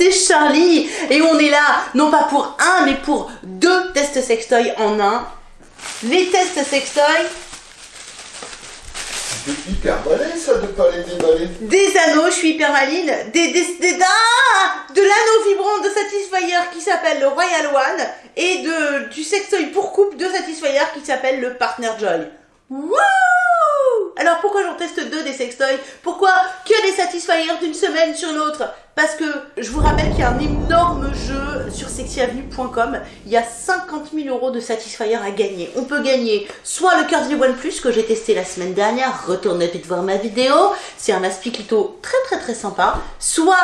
c'est Charlie et on est là non pas pour un mais pour deux tests sextoy en un. Les tests sextoy, C'est hyper malin ça de pas les déballer. des anneaux, je suis hyper maline, des, des, des- ah, de l'anneau vibrant de Satisfyer qui s'appelle le Royal One et de, du sextoy pour couple de Satisfyer qui s'appelle le Partner Joy. Wouh Alors pourquoi j'en teste deux des sextoys Pourquoi que des Satisfyer d'une semaine sur l'autre Parce que je vous rappelle qu'il y a un énorme jeu sur sexyavenue.com. Il y a 50 000 euros de Satisfyer à gagner. On peut gagner soit le Curvy One Plus que j'ai testé la semaine dernière. Retournez vite voir ma vidéo. C'est un aspiclito très très très sympa. Soit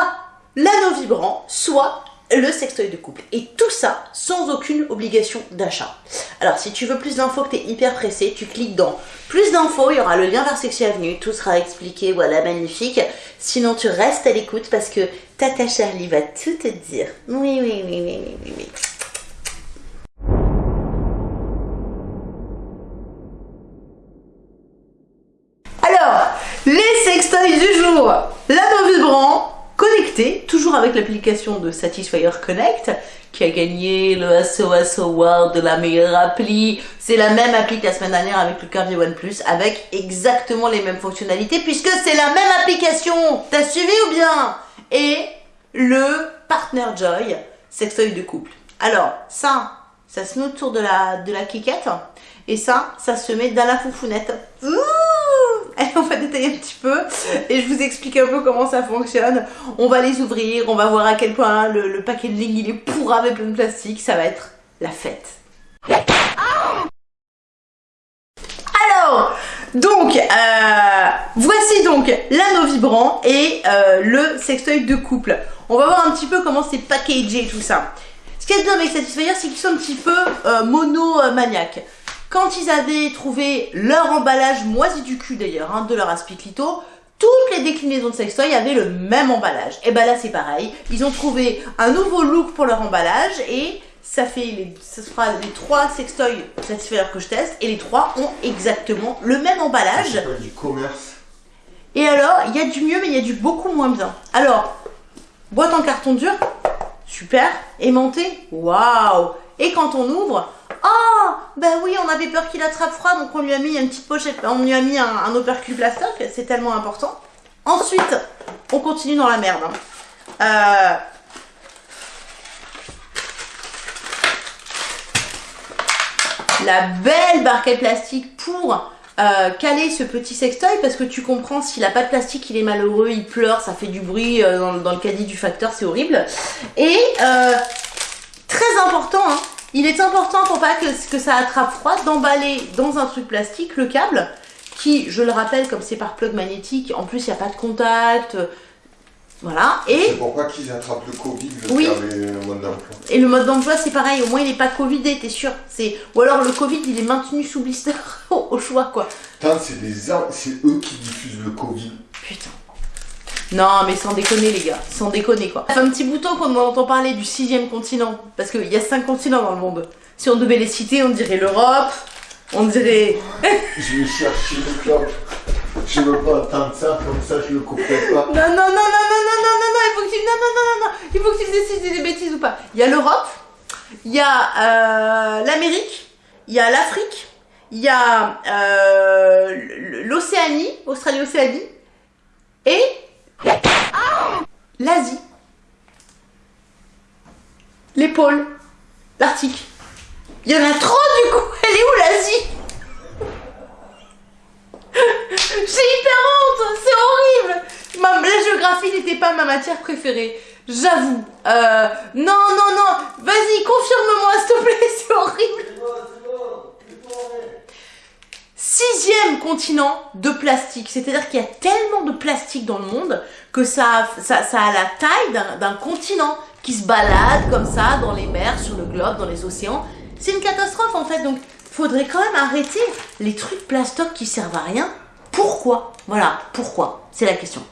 l'anneau vibrant, soit le sextoy de couple. Et tout ça sans aucune obligation d'achat. Alors si tu veux plus d'infos, que tu es hyper pressé, tu cliques dans plus d'infos, il y aura le lien vers Sexy Avenue, tout sera expliqué, voilà, magnifique. Sinon tu restes à l'écoute parce que Tata Charlie va tout te dire. Oui, oui, oui, oui, oui, oui, oui. Alors, les sextoys du jour. L'anneau vibrant connecté, toujours l'application de Satisfyer Connect, qui a gagné le SOS Award de la meilleure appli. C'est la même appli que la semaine dernière avec le Curvy One Plus, avec exactement les mêmes fonctionnalités, puisque c'est la même application. T'as suivi ou bien? Et le Partner Joy, sextoy de couple. Alors, ça, ça se met autour de la, de la et ça, ça se met dans la foufounette. Allez, on va détailler un petit peu et je vous explique un peu comment ça fonctionne. On va les ouvrir, on va voir à quel point le, le il est pourri avec plein de plastique. Ça va être la fête. Alors, donc, euh, voici donc l'anneau vibrant et euh, le sextoy de couple. On va voir un petit peu comment c'est packagé tout ça. Ce qui est bien avec Satisfyer, c'est qu'ils sont un petit peu euh, monomaniaques. Quand ils avaient trouvé leur emballage moisi du cul d'ailleurs, hein, de leur aspiclito, toutes les déclinaisons de sextoy avaient le même emballage. Et ben là c'est pareil, ils ont trouvé un nouveau look pour leur emballage et ça fait les, ça sera les trois sextoys Satisfyer que je teste et les trois ont exactement le même emballage. C'est du commerce. Et alors, il y a du mieux, mais il y a du beaucoup moins bien. Alors, boîte en carton dur, super. Aimanté, waouh. Et quand on ouvre, oh, bah oui, on avait peur qu'il attrape froid, donc on lui a mis une petite pochette, on lui a mis un, un opercule plastoc, c'est tellement important. Ensuite, on continue dans la merde. hein. Euh, la belle barquette plastique pour euh, caler ce petit sextoy parce que tu comprends s'il a pas de plastique il est malheureux il pleure ça fait du bruit euh, dans, le caddie du facteur c'est horrible et très important hein, il est important pour pas que, que ça attrape froid d'emballer dans un truc plastique le câble qui je le rappelle comme c'est par plug magnétique en plus il n'y a pas de contact euh, voilà et C'est pourquoi qu'ils attrapent le Covid, le Oui. d'emploi. et le mode d'emploi, c'est pareil, au moins il n'est pas Covidé, t'es sûr. C'est Ou alors le Covid, il est maintenu sous blister au, choix, quoi. Putain, c'est des c'est eux qui diffusent le Covid. Putain. Non, mais sans déconner, les gars, sans déconner, quoi. Ça fait un petit bouton qu'on entend parler du sixième continent, parce qu'il y a cinq continents dans le monde. Si on devait les citer, on dirait l'Europe, on dirait... Je vais chercher le clope. Je veux pas attendre ça, comme ça je le couperai pas. Non, non, non, non, non, non, non, non, non, il faut que tu... Non, non, non, non, non, il faut que tu décides des bêtises ou pas. Il y a l'Europe, il y a euh, l'Amérique, il y a l'Afrique, il y a euh, l'Océanie, Australie-Océanie, et l'Asie. Pôles, l'Arctique. Il y en a trop du coup, elle est où l'Asie? J'ai hyper honte, c'est horrible. La géographie n'était pas ma matière préférée, j'avoue. Euh, non, non, non, vas-y, confirme-moi s'il te plaît, c'est horrible. Sixième continent de plastique, c'est-à-dire qu'il y a tellement de plastique dans le monde que ça, a- la taille d'un continent qui se balade comme ça dans les mers, sur le globe, dans les océans. C'est une catastrophe en fait, donc faudrait quand même arrêter les trucs plastoc qui servent à rien. Pourquoi? Voilà, pourquoi? C'est la question.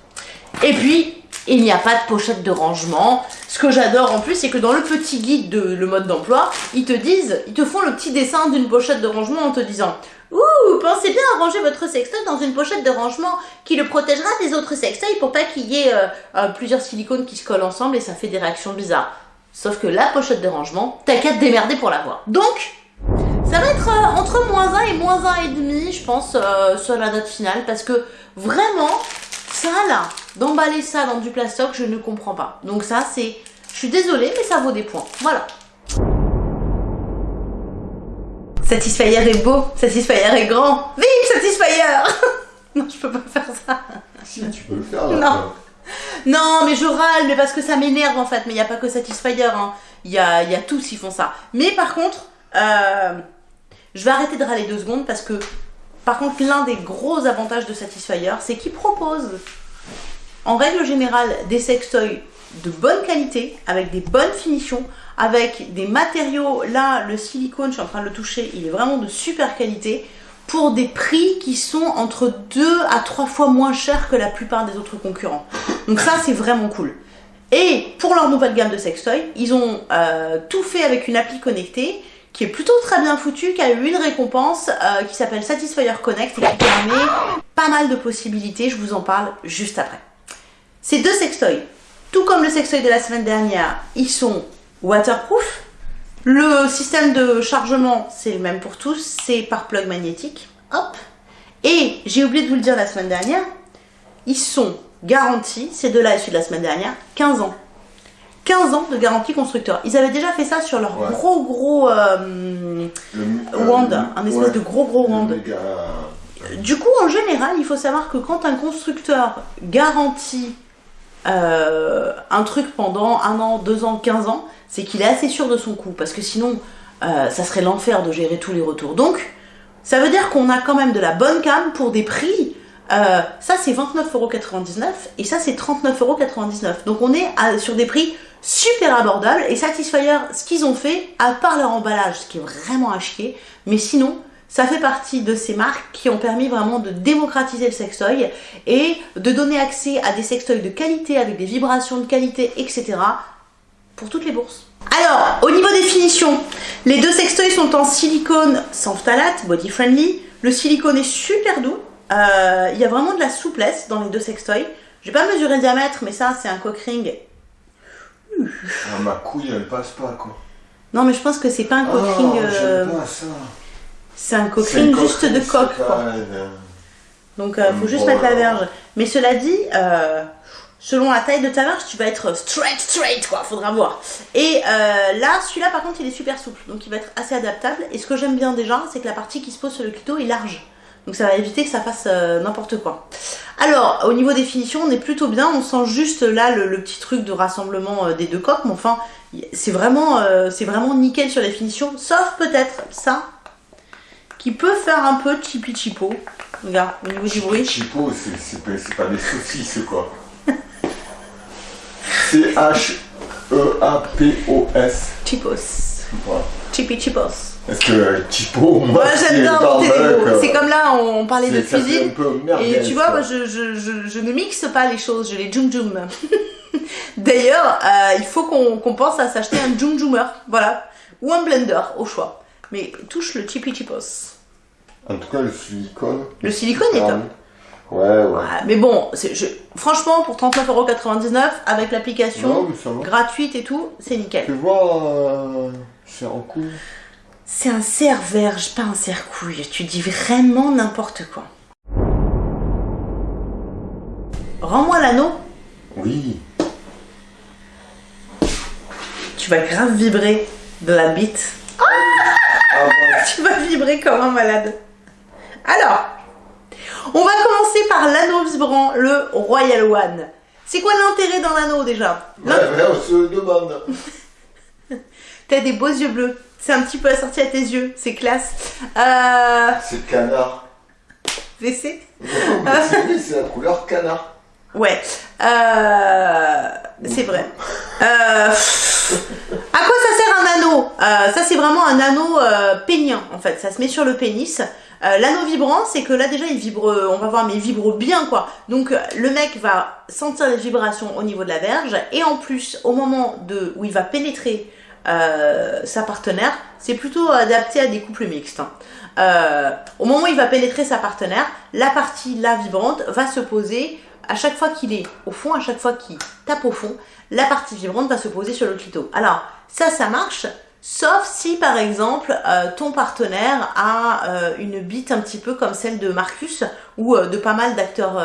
Et puis, il n'y a pas de pochette de rangement. Ce que j'adore en plus, c'est que dans le petit guide de le mode d'emploi, ils te disent, ils te font le petit dessin d'une pochette de rangement en te disant Ouh, pensez bien à ranger votre sextoy dans une pochette de rangement qui le protégera des autres sextoys pour pas qu'il y ait euh, euh, plusieurs silicones qui se collent ensemble et ça fait des réactions bizarres. Sauf que la pochette de rangement, t'as qu'à te démerder pour l'avoir. Donc, ça va être euh, entre moins 1 et moins 1,5, je pense, sur la note finale, parce que vraiment, ça là, d'emballer ça dans du plastoc, je ne comprends pas. Donc ça, c'est... Je suis désolée, mais ça vaut des points. Voilà. Satisfyer est beau, Satisfyer est grand. Vive Satisfyer Non, je peux pas faire ça. Si, tu peux le faire. Là, non. Non, mais je râle, mais parce que ça m'énerve en fait. Mais il n'y a pas que Satisfyer, hein. il y, a, y a tous qui font ça. Mais par contre, euh, je vais arrêter de râler deux secondes parce que, par contre, l'un des gros avantages de Satisfyer, c'est qu'il propose, en règle générale, des sextoys de bonne qualité, avec des bonnes finitions, avec des matériaux, là le silicone, je suis en train de le toucher, il est vraiment de super qualité, pour des prix qui sont entre 2 à 3 fois moins chers que la plupart des autres concurrents. Donc ça c'est vraiment cool. Et pour leur nouvelle gamme de sextoy, ils ont euh, tout fait avec une appli connectée qui est plutôt très bien foutue, qui a eu une récompense euh, qui s'appelle Satisfyer Connect et qui permet pas mal de possibilités, je vous en parle juste après. Ces deux sextoys, tout comme le sextoy de la semaine dernière, ils sont waterproof. Le système de chargement, c'est le même pour tous, c'est par plug magnétique. Hop. Et j'ai oublié de vous le dire la semaine dernière, ils sont garantis, ces deux-là issus de la semaine dernière, 15 ans. 15 ans de garantie constructeur. Ils avaient déjà fait ça sur leur gros gros euh, wand, un espèce de gros gros wand. Du coup, en général, il faut savoir que quand un constructeur garantit euh, un truc pendant un an, deux ans, 15 ans, c'est qu'il est assez sûr de son coup, parce que sinon, euh, ça serait l'enfer de gérer tous les retours. Donc, ça veut dire qu'on a quand même de la bonne cam pour des prix. Euh, ça, c'est 29,99€ et ça, c'est 39,99€. Donc, on est sur des prix super abordables. Et Satisfyer, ce qu'ils ont fait, à part leur emballage, ce qui est vraiment à chier, mais sinon, ça fait partie de ces marques qui ont permis vraiment de démocratiser le sextoy et de donner accès à des sextoys de qualité avec des vibrations de qualité, etc pour toutes les bourses. Alors, au niveau des finitions, les deux sextoys sont en silicone sans phtalate, body friendly. Le silicone est super doux. Euh, il y a vraiment de la souplesse dans les deux sextoys. Je vais pas mesurer le diamètre, mais ça, c'est un cock ring. Ah, ma couille, elle passe pas, quoi. Non, mais je pense que c'est pas un cock oh, ring. Euh... C'est un cock ring juste de coque, quoi. Donc, il euh, faut juste mettre la verge. Mais cela dit, euh, selon la taille de ta marche, tu vas être straight, straight, quoi, faudra voir. Et là, celui-là, par contre, il est super souple, donc il va être assez adaptable. Et ce que j'aime bien déjà, c'est que la partie qui se pose sur le clito est large. Donc ça va éviter que ça fasse euh, n'importe quoi. Alors, au niveau des finitions, on est plutôt bien. On sent juste là le, petit truc de rassemblement euh, des deux coques. Mais enfin, c'est vraiment, c'est vraiment nickel sur les finitions. Sauf peut-être ça, qui peut faire un peu chippy chipo. Regarde, au niveau du bruit. Chipo, c'est pas des saucisses, quoi. C-H-E-A-P-O-S. Chipos. Chippy Chipos. Est-ce que Chipo, moi, j'aime bien inventer des mots. C'est comme là, on parlait de cuisine. et tu vois, moi, je, je, je, ne mixe pas les choses, je les jum jum. D'ailleurs, euh, il faut qu'on pense à s'acheter un jum jummer, voilà, ou un blender au choix. Mais touche le Chippy Chipos. En tout cas, le silicone. Le silicone est top. Ouais, ouais. mais bon, je, franchement, pour 39,99€ avec l'application gratuite et tout, c'est nickel. Tu vois, euh, c'est en couille. C'est un serre-verge, pas un serre-couille. Tu dis vraiment n'importe quoi. Rends-moi l'anneau. Oui. Tu vas grave vibrer de la bite. Ah tu vas vibrer comme un malade. Alors, on va commencer par l'anneau vibrant, le Royal One. C'est quoi l'intérêt d'un anneau déjà? Ouais, on se demande. T'as des beaux yeux bleus. C'est un petit peu assorti à tes yeux, c'est classe. Euh... C'est canard. WC C'est la couleur canard. Ouais, euh... c'est vrai. Euh... À quoi ça sert un anneau? Euh, Ça c'est vraiment un anneau pénien en fait, ça se met sur le pénis. L'anneau vibrant, c'est que là déjà il vibre, on va voir, mais il vibre bien quoi. Donc le mec va sentir les vibrations au niveau de la verge et en plus au moment de où il va pénétrer euh, sa partenaire, c'est plutôt adapté à des couples mixtes. hein. Euh, au moment où il va pénétrer sa partenaire, la partie là vibrante va se poser à chaque fois qu'il est au fond, à chaque fois qu'il tape au fond, la partie vibrante va se poser sur le clito. Alors, ça, ça marche, sauf si par exemple euh, ton partenaire a euh, une bite un petit peu comme celle de Marcus ou euh, de pas mal d'acteurs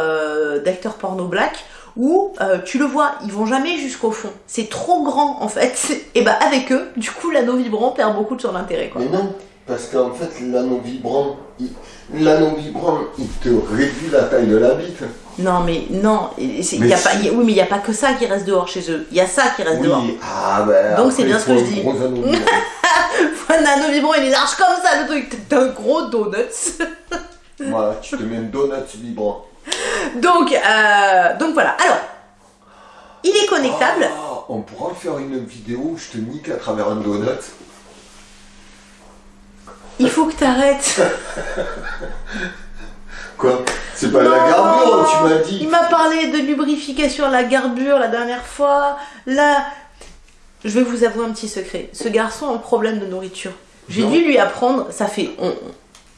d'acteurs porno black où euh, tu le vois, ils vont jamais jusqu'au fond. C'est trop grand en fait. Et bah avec eux, du coup l'anneau vibrant perd beaucoup de son intérêt quoi. Mais non, parce qu'en fait, l'anneau vibrant, il- l'anneau vibrant, il te réduit la taille de la bite. Non mais non, Mais y a si. pas, y a- oui mais il y a pas que ça qui reste dehors chez eux. Il y a ça qui reste dehors. Ah ben. Donc, c'est bien ce que je dis. Un anneau vibrant il est large comme ça le truc. T'as un gros donuts. voilà, tu te mets un donut vibrant. Donc euh, donc voilà. Alors il est connectable. Ah, on pourra faire une vidéo où je te nique à travers un donut. Il faut que t'arrêtes. Quoi? C'est pas Non. la garbure, tu m'as dit. Il m'a parlé de lubrification à la garbure la dernière fois. Là, je vais vous avouer un petit secret. Ce garçon a un problème de nourriture. J'ai dû lui apprendre, ça fait... On,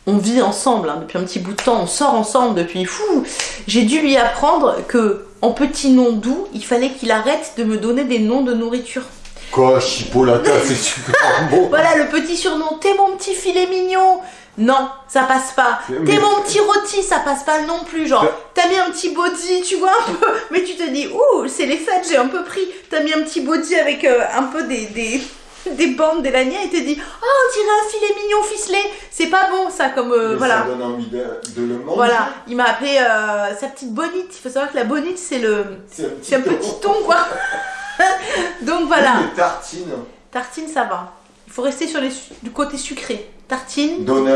on vit ensemble hein, depuis un petit bout de temps, on sort ensemble depuis fou. J'ai dû lui apprendre que en petits noms doux, il fallait qu'il arrête de me donner des noms de nourriture. Quoi, chipolata, c'est super beau. Voilà le petit surnom, t'es mon petit filet mignon. Non, ça passe pas. Mais- T'es mon petit rôti, ça passe pas non plus. Genre, t'as mis un petit body, tu vois un peu, mais tu te dis, ouh, c'est les fêtes, j'ai un peu pris. T'as mis un petit body avec euh, un peu des, des, des bandes, des lanières, et te dis, oh, on dirait un filet mignon ficelé. C'est pas bon ça, comme euh, voilà. Ça donne envie de, de le manger. Voilà, il m'a appelé euh, sa petite bonite. Il faut savoir que la bonite, c'est le, C'est un petit petit ton quoi. Donc voilà. Les tartines, Tartine, ça va. Il faut rester sur les du côté sucré. Tartine, donuts.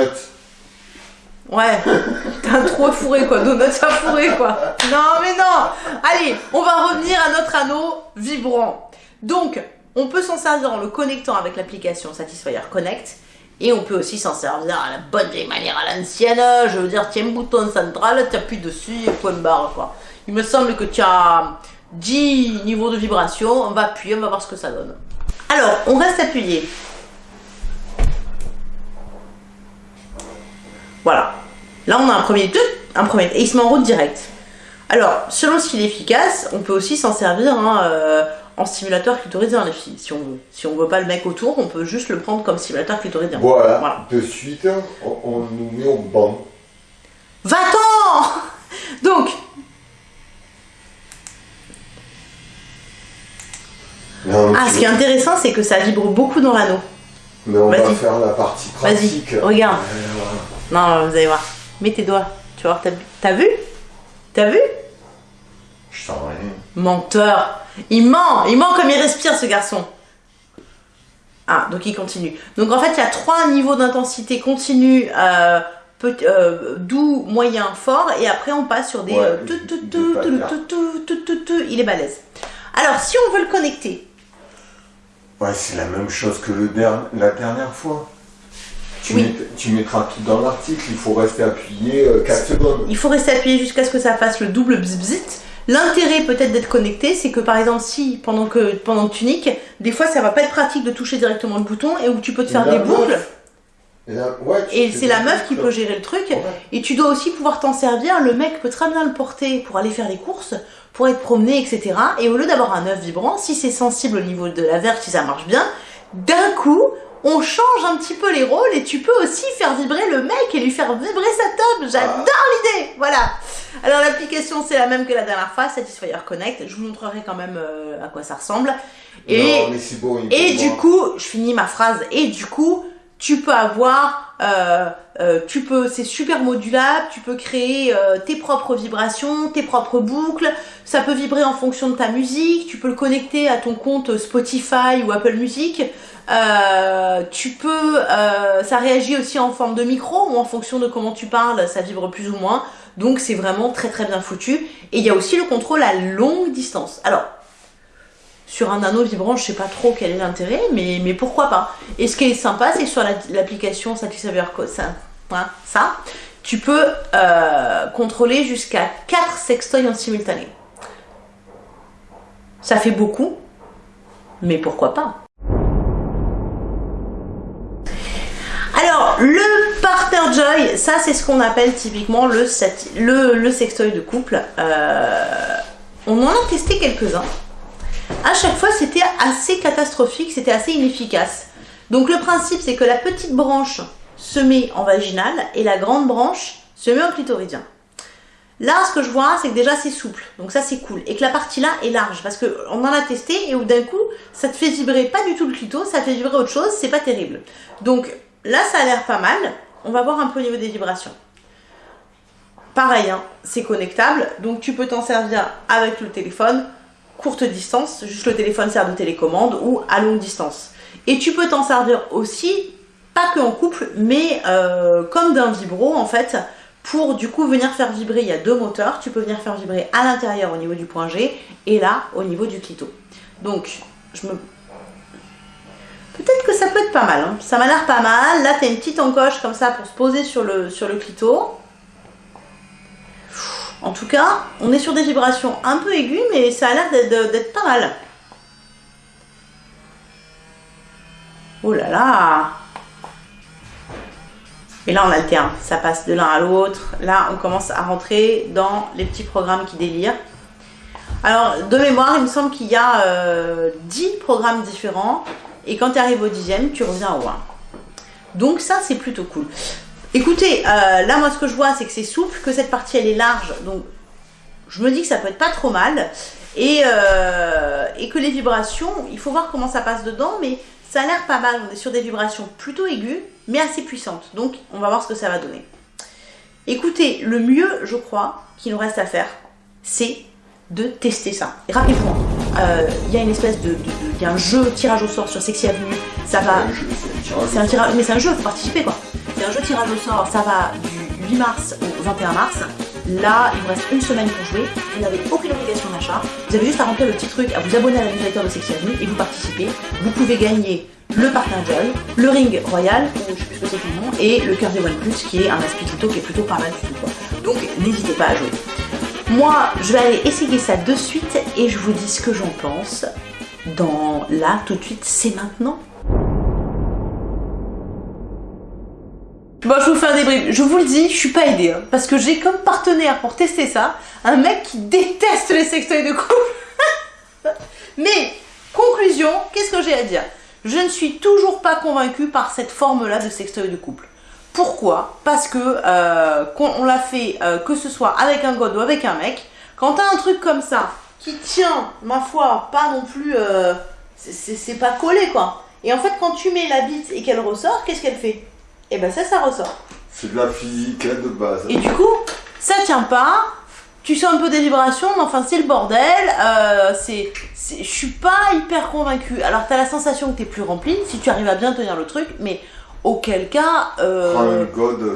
ouais. T'as un trou à fourrer quoi. Donut à fourrer quoi. Non mais non. Allez, on va revenir à notre anneau vibrant. Donc, on peut s'en servir en le connectant avec l'application Satisfyer Connect. Et on peut aussi s'en servir à la bonne vieille manière à l'ancienne. Je veux dire, tiens bouton central, tu appuies dessus et point barre quoi. Il me semble que tu as 10 niveaux de vibration. On va appuyer, on va voir ce que ça donne. Alors, on reste appuyé. Voilà. Là, on a un premier tout, un premier, et il se met en route direct. Alors, selon s'il est efficace, on peut aussi s'en servir hein, euh, en stimulateur clitoridien, les filles, si on veut. Si on veut pas le mec autour, on peut juste le prendre comme stimulateur clitoridien. Voilà. Voilà. De suite, on, on nous met au banc. Va-t'en Donc, Non, ah, ce qui est intéressant, c'est que ça vibre beaucoup dans l'anneau. Mais on va Vas-y. faire la partie Vas-y, pratique. regarde. Euh, Non, vous allez voir. Mets tes doigts. Tu vas voir, t'as vu? T'as vu? Menteur. Il ment. Il ment comme il respire, ce garçon. Ah, donc il continue. Donc en fait, il y a trois niveaux d'intensité continue, euh, euh, doux, moyen, fort, et après on passe sur des... Euh. Il est balèze. Alors, si on veut le connecter, Ouais, c'est la même chose que le der- la dernière fois. Tu, Oui. mets- tu mettras tout dans l'article, il faut rester appuyé 4 secondes. il faut rester appuyé jusqu'à ce que ça fasse le double bzbzit. L'intérêt peut-être d'être connecté, c'est que par exemple, si pendant que, pendant que tu niques, des fois ça va pas être pratique de toucher directement le bouton et où tu peux te faire des meuf. boucles. Et, ouais, c'est la meuf qui peut gérer le truc. Ouais. Et tu dois aussi pouvoir t'en servir. Le mec peut très bien le porter pour aller faire les courses, pour être promené, etc. Et au lieu d'avoir un œuf vibrant, si c'est sensible au niveau de la verge, si ça marche bien, d'un coup, on change un petit peu les rôles et tu peux aussi faire vibrer le mec et lui faire vibrer sa tub. J'adore l'idée. Voilà. Alors l'application c'est la même que la dernière fois, Satisfyer Connect. Je vous montrerai quand même euh, à quoi ça ressemble. Et Non, mais du coup, je finis ma phrase, et du coup, tu peux avoir, euh, euh, tu peux, c'est super modulable, tu peux créer euh, tes propres vibrations, tes propres boucles, ça peut vibrer en fonction de ta musique, tu peux le connecter à ton compte Spotify ou Apple Music, tu peux, ça réagit aussi en forme de micro ou en fonction de comment tu parles, ça vibre plus ou moins, donc c'est vraiment très très bien foutu, et il y a aussi le contrôle à longue distance. Alors, sur un anneau vibrant, je sais pas trop quel est l'intérêt, mais, pourquoi pas. Et ce qui est sympa, c'est que sur la- l'application Satisfyer Co- ça, hein, ça, tu peux euh, contrôler jusqu'à 4 sextoys en simultané. Ça fait beaucoup, mais pourquoi pas Alors, le Partner Joy, ça c'est ce qu'on appelle typiquement le, le, le sextoy de couple. Euh, on en a testé quelques-uns. À chaque fois, c'était assez catastrophique, c'était assez inefficace. Donc le principe, c'est que la petite branche se met en vaginal et la grande branche se met en clitoridien. Là, ce que je vois, c'est que déjà c'est souple, donc ça c'est cool. Et que la partie là est large, parce qu'on en a testé et où d'un coup, ça te fait vibrer pas du tout le clito, ça fait vibrer autre chose, c'est pas terrible. Donc là, ça a l'air pas mal. On va voir un peu au niveau des vibrations. Pareil, hein, c'est connectable, donc tu peux t'en servir avec le téléphone, courte distance, juste le téléphone sert de télécommande, ou à longue distance. Et tu peux t'en servir aussi, pas que en couple, mais euh, comme d'un vibro en fait, pour du coup venir faire vibrer, il y a deux moteurs, tu peux venir faire vibrer à l'intérieur au niveau du point G et là au niveau du clito. Donc, je me... Peut-être que ça peut être pas mal, hein. ça m'a l'air pas mal. Là, tu as une petite encoche comme ça pour se poser sur le clito. En tout cas, on est sur des vibrations un peu aiguës, mais ça a l'air d'être pas mal. Oh là là et là, on alterne. Ça passe de l'un à l'autre. Là, on commence à rentrer dans les petits programmes qui délirent. Alors, de mémoire, il me semble qu'il y a 10 euh, programmes différents. Et quand tu arrives au dixième, tu reviens au 1. Donc ça, c'est plutôt cool. Écoutez, euh, là, moi, ce que je vois, c'est que c'est souple, que cette partie, elle est large. Donc, je me dis que ça peut être pas trop mal. Et, euh, et que les vibrations, il faut voir comment ça passe dedans. Mais ça a l'air pas mal. On est sur des vibrations plutôt aiguës mais assez puissante. Donc, on va voir ce que ça va donner. Écoutez, le mieux, je crois, qu'il nous reste à faire, c'est de tester ça. Rappelez-vous, euh, il y a une espèce de, il y a un jeu tirage au sort sur Sexy Avenue. Ça va, c'est un tirage, mais c'est un jeu, faut participer quoi. Un jeu tirage au sort. Ça va du 8 mars au 21 mars. Là, il vous reste une semaine pour jouer. Vous n'avez aucune obligation d'achat. Vous avez juste à remplir le petit truc, à vous abonner à la newsletter de Sexy Avenue et vous participez. Vous pouvez gagner le Joy, le Ring Royal, ou je sais plus nom, et le Curvy One Plus qui est un aspirito qui est plutôt pas mal du tout. Donc n'hésitez pas à jouer. Moi, je vais aller essayer ça de suite et je vous dis ce que j'en pense dans là, tout de suite, c'est maintenant. Bon, je vous fais un débrief. Je vous le dis, je suis pas aidée. Hein, parce que j'ai comme partenaire pour tester ça un mec qui déteste les sextoys de couple. Mais, conclusion, qu'est-ce que j'ai à dire? Je ne suis toujours pas convaincue par cette forme-là de sextoy de couple. Pourquoi? Parce que euh, on l'a fait euh, que ce soit avec un god ou avec un mec, quand t'as un truc comme ça qui tient, ma foi, pas non plus, euh, c'est pas collé quoi. Et en fait, quand tu mets la bite et qu'elle ressort, qu'est-ce qu'elle fait? Et eh ben ça, ça ressort. C'est de la physique hein, de base. Et du coup, ça tient pas, tu sens un peu des vibrations, mais enfin c'est le bordel. Euh, c'est, je suis pas hyper convaincue. Alors t'as la sensation que t'es plus rempli, si tu arrives à bien tenir le truc, mais auquel cas, euh,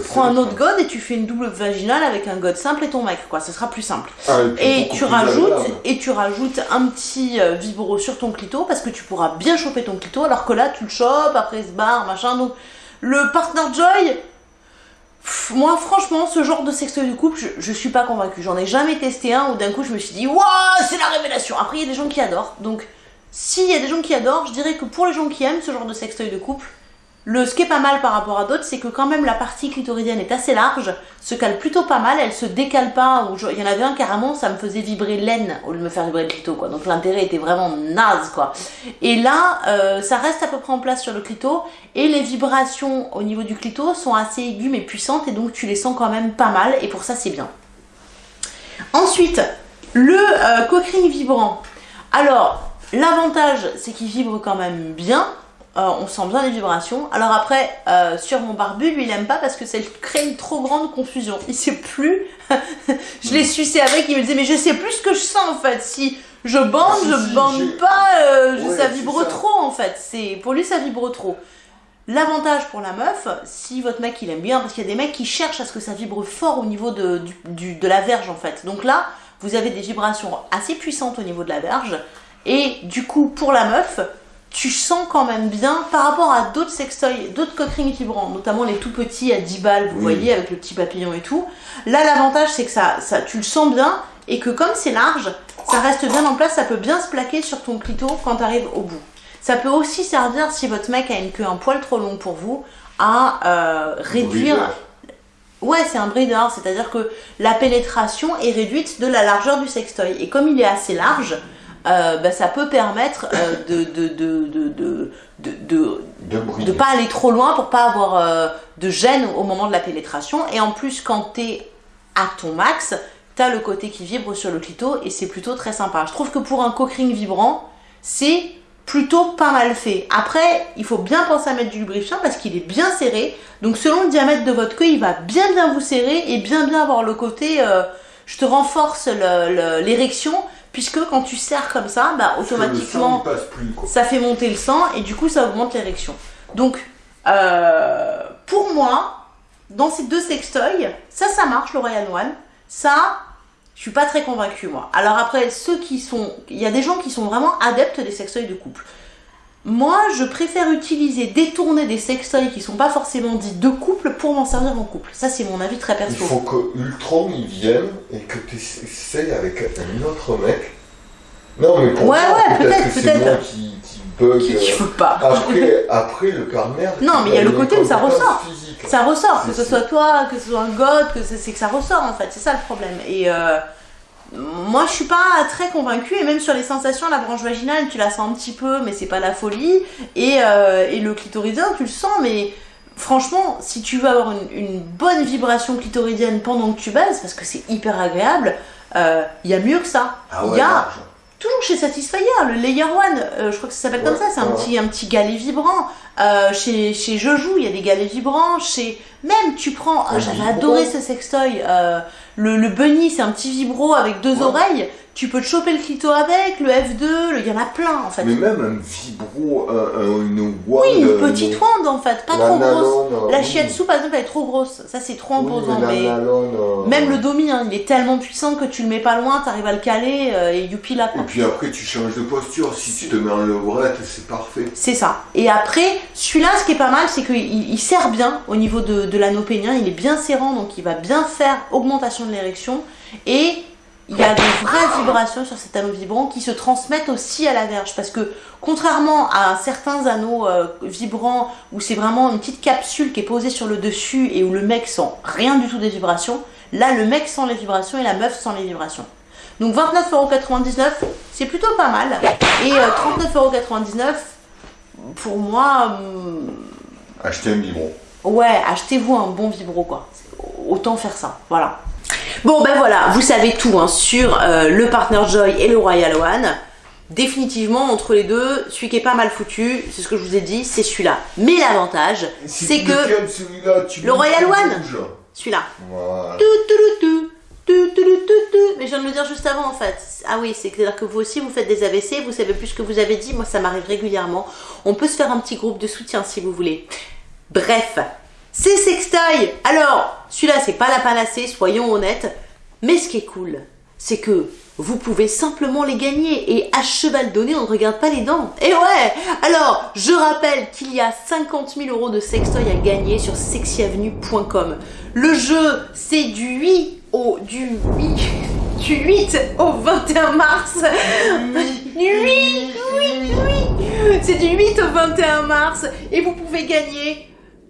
prends, un, autre god et tu fais une double vaginale avec un god simple et ton mec, quoi. Ce sera plus simple. Ah, et, tu rajoutes et tu rajoutes un petit euh, vibro sur ton clito parce que tu pourras bien choper ton clito, alors que là tu le chopes, après il se barre, machin. Donc le partner joy moi, franchement, ce genre de sextoy de couple, je, suis pas convaincue. J'en ai jamais testé un où d'un coup je me suis dit, waouh, c'est la révélation. Après, il y a des gens qui adorent. Donc, s'il y a des gens qui adorent, je dirais que pour les gens qui aiment ce genre de sextoy de couple, le, ce qui est pas mal par rapport à d'autres, c'est que quand même la partie clitoridienne est assez large, se cale plutôt pas mal, elle se décale pas. il y en avait un carrément, ça me faisait vibrer l'aine au lieu de me faire vibrer le clito, quoi. Donc l'intérêt était vraiment naze, quoi. Et là, euh, ça reste à peu près en place sur le clito, et les vibrations au niveau du clito sont assez aiguës mais puissantes, et donc tu les sens quand même pas mal, et pour ça c'est bien. Ensuite, le euh, vibrant. Alors, l'avantage, c'est qu'il vibre quand même bien, euh, on sent bien les vibrations. Alors après, euh, sur mon barbu, lui il aime pas parce que ça crée une trop grande confusion. Il sait plus. je l'ai sucé avec, il me disait mais je sais plus ce que je sens en fait. Si je bande, ah, je bande pas, euh, ça vibre trop en fait. C'est Pour lui ça vibre trop. L'avantage pour la meuf, si votre mec il aime bien, parce qu'il y a des mecs qui cherchent à ce que ça vibre fort au niveau de, de la verge en fait. Donc là, vous avez des vibrations assez puissantes au niveau de la verge. Et du coup, pour la meuf, tu sens quand même bien par rapport à d'autres sextoys, d'autres coquerines vibrants, notamment les tout petits à 10 balles, vous voyez, avec le petit papillon et tout. Là, l'avantage, c'est que ça, ça, tu le sens bien et que comme c'est large, ça reste bien en place, ça peut bien se plaquer sur ton clito quand tu arrives au bout. Ça peut aussi servir si votre mec a une queue un poil trop longue pour vous, à euh, réduire... Ouais, c'est un breeder, c'est-à-dire que la pénétration est réduite de la largeur du sextoy. Et comme il est assez large, euh, bah, ça peut permettre euh, de, de, de, de, de, pas aller trop loin pour pas avoir euh, de gêne au moment de la pénétration. Et en plus, quand tu es à ton max, tu as le côté qui vibre sur le clito et c'est plutôt très sympa. Je trouve que pour un cock ring vibrant, c'est plutôt pas mal fait. Après, il faut bien penser à mettre du lubrifiant parce qu'il est bien serré. Donc selon le diamètre de votre queue, il va bien bien vous serrer et bien bien avoir le côté euh, je te renforce l'érection puisque quand tu serres comme ça, bah, sang, automatiquement plus, ça fait monter le sang et du coup ça augmente l'érection. Donc euh, pour moi, dans ces deux sextoys, ça ça marche le Royal One. Ça, je suis pas très convaincue moi. Alors après ceux qui sont, il y a des gens qui sont vraiment adeptes des sextoys de couple. Moi, je préfère utiliser, détourner des sextoys qui sont pas forcément dits de couple pour m'en servir en couple. Ça, c'est mon avis très Il perso. faut que Ultron il vienne et que tu essayes avec un autre mec. Non, mais pour Ouais, ouais, peut-être peut-être, moi qui, qui bug. Qui, qui veut pas. Après, après, le partenaire. Non, mais il y a le côté où ça ressort. physique. Ça ressort, que ce soit toi, que ce soit un god, que c'est c'est que ça ressort en fait, c'est ça le problème. Et euh, moi je suis pas très convaincue, et même sur les sensations, la branche vaginale, tu la sens un petit peu, mais c'est pas la folie. Et, euh, et le clitoridien, tu le sens, mais franchement, si tu veux avoir une, une bonne vibration clitoridienne pendant que tu baises, parce que c'est hyper agréable, euh, il y a mieux que ça. Ah Il ouais, y a large. toujours chez Satisfyer, le Layer One, euh, je crois que ça s'appelle comme ça, c'est un petit, un petit galet vibrant. Euh, chez, chez il y a des galets vibrants. Chez même, tu prends, ah, j'avais adoré ce sextoy. Le, le Bunny, c'est un petit vibro avec deux oreilles. Tu peux te choper le clito avec, le F2, le- il y en a plein en fait. Mais même un vibro, un, un- une wand. oui, une euh, petite wand en fait, pas la trop grosse. nalone, euh, La oui. shiatsu par exemple, elle est trop grosse. Ça, c'est trop Oui, imposant. mais la mais nalone, euh, même le domi, hein, il est tellement puissant que tu le mets pas loin, t'arrives à le caler euh, et youpi là. quoi. Et puis après, tu changes de posture. Si tu te mets en levrette, c'est parfait. C'est ça. Et après, celui-là, ce qui est pas mal, c'est qu'il il serre bien au niveau de, de l'anneau pénien. Il est bien serrant, donc il va bien faire augmentation de l'érection. Et il y a de vraies vibrations sur cet anneau vibrant qui se transmettent aussi à la verge. Parce que contrairement à certains anneaux euh, vibrants où c'est vraiment une petite capsule qui est posée sur le dessus et où le mec sent rien du tout des vibrations, là le mec sent les vibrations et la meuf sent les vibrations. Donc 29,99€, c'est plutôt pas mal. Et euh, 39,99€, pour moi, hum, Acheter un vibro. ouais, achetez-vous un bon vibro, quoi. Autant faire ça, voilà. Bon, ben voilà, vous savez tout hein, sur euh, le Partner Joy et le Royal One. Définitivement, entre les deux, celui qui est pas mal foutu, c'est ce que je vous ai dit, c'est celui-là. Mais l'avantage, Si c'est que tu le Royal One. celui-là, Voilà. tout, tout, tout. Mais je viens de le dire juste avant en fait. Ah oui, c'est-à-dire que vous aussi vous faites des AVC, vous savez plus ce que vous avez dit, moi ça m'arrive régulièrement. On peut se faire un petit groupe de soutien si vous voulez. Bref, c'est sextoy. Alors, celui-là c'est pas la panacée, soyons honnêtes. Mais ce qui est cool, c'est que vous pouvez simplement les gagner et à cheval donné, on ne regarde pas les dents. Et ouais Alors, je rappelle qu'il y a 50 000 euros de sextoy à gagner sur sexyavenue.com. Le jeu, c'est du 8 au du 8 du 8 au 21 mars. 8, oui, oui. C'est du 8 au 21 mars et vous pouvez gagner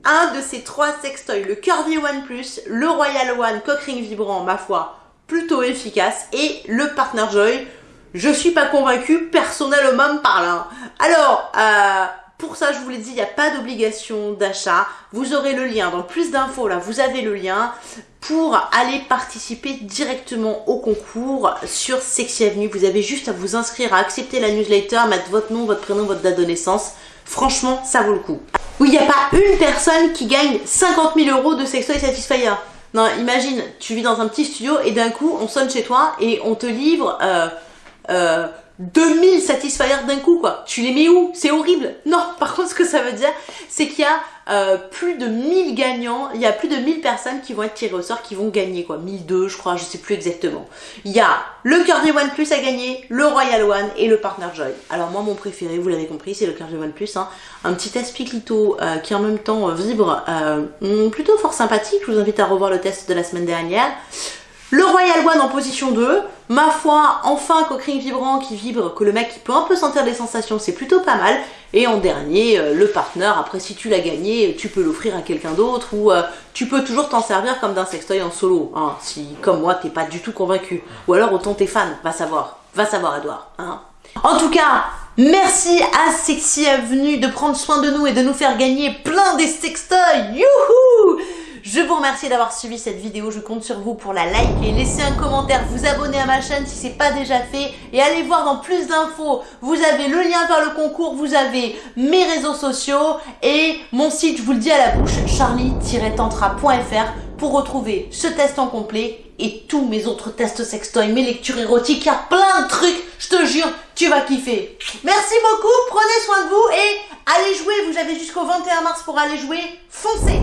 un de ces trois sextoys, le Curvy One Plus, le Royal One Cockring Vibrant, ma foi, plutôt efficace, et le Partner Joy. Je suis pas convaincue, personnellement parlant. Alors, euh, pour ça, je vous l'ai dit, il n'y a pas d'obligation d'achat. Vous aurez le lien dans plus d'infos, là, vous avez le lien pour aller participer directement au concours sur Sexy Avenue. Vous avez juste à vous inscrire, à accepter la newsletter, mettre votre nom, votre prénom, votre date de naissance. Franchement, ça vaut le coup. Oui, il n'y a pas une personne qui gagne 50 000 euros de Sextoy Satisfyer. Non, imagine, tu vis dans un petit studio et d'un coup, on sonne chez toi et on te livre euh, euh, 2000 Satisfyer d'un coup, quoi. Tu les mets où? C'est horrible. Non, par contre, ce que ça veut dire, c'est qu'il y a euh, plus de 1000 gagnants, il y a plus de 1000 personnes qui vont être tirées au sort, qui vont gagner, quoi. 1002, je crois, je sais plus exactement. Il y a le Curvy One Plus à gagner, le Royal One et le Partner Joy. Alors moi, mon préféré, vous l'avez compris, c'est le Curvy One Plus, hein. Un petit aspiclito euh, qui en même temps euh, vibre, plutôt fort sympathique. Je vous invite à revoir le test de la semaine dernière. Le Royal One en position 2, Ma foi, enfin un coquering vibrant qui vibre, que le mec qui peut un peu sentir des sensations, c'est plutôt pas mal. Et en dernier, euh, le partenaire, après si tu l'as gagné, tu peux l'offrir à quelqu'un d'autre ou euh, tu peux toujours t'en servir comme d'un sextoy en solo, hein, si comme moi t'es pas du tout convaincu. Ou alors autant t'es fan, va savoir. Va savoir Edouard. Hein. En tout cas, merci à Sexy Avenue de prendre soin de nous et de nous faire gagner plein des sextoys. Youhou je vous remercie d'avoir suivi cette vidéo, je compte sur vous pour la liker, laisser un commentaire, vous abonner à ma chaîne si c'est pas déjà fait et allez voir dans plus d'infos. Vous avez le lien vers le concours, vous avez mes réseaux sociaux et mon site, je vous le dis à la bouche, charlie-tantra.fr pour retrouver ce test en complet et tous mes autres tests sextoy, mes lectures érotiques, il y a plein de trucs, je te jure, tu vas kiffer. Merci beaucoup, prenez soin de vous et allez jouer, vous avez jusqu'au 21 mars pour aller jouer, foncez